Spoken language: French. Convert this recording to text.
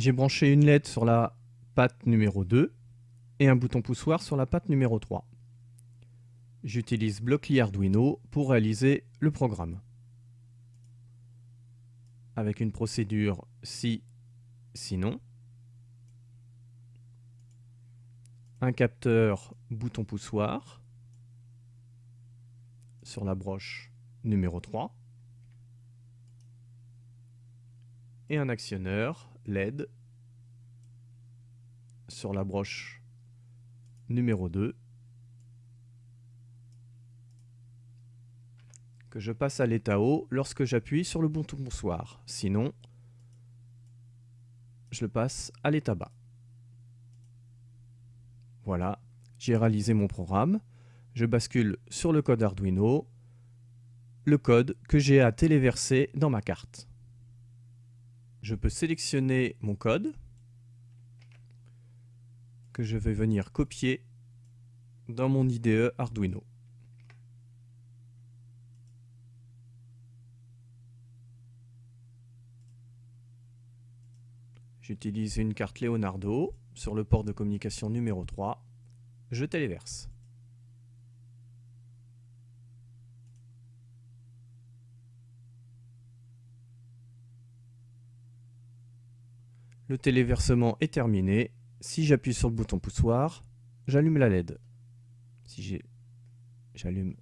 j'ai branché une LED sur la patte numéro 2 et un bouton poussoir sur la patte numéro 3. J'utilise Blockly Arduino pour réaliser le programme. Avec une procédure si, sinon. Un capteur bouton poussoir sur la broche numéro 3. Et un actionneur LED sur la broche numéro 2 que je passe à l'état haut lorsque j'appuie sur le bouton poussoir. Sinon, je le passe à l'état bas. Voilà, j'ai réalisé mon programme. Je bascule sur le code Arduino, le code que j'ai à téléverser dans ma carte. Je peux sélectionner mon code que je vais venir copier dans mon IDE Arduino. J'utilise une carte Leonardo sur le port de communication numéro 3. Je téléverse. Le téléversement est terminé. Si j'appuie sur le bouton poussoir, j'allume la LED. Si j'allume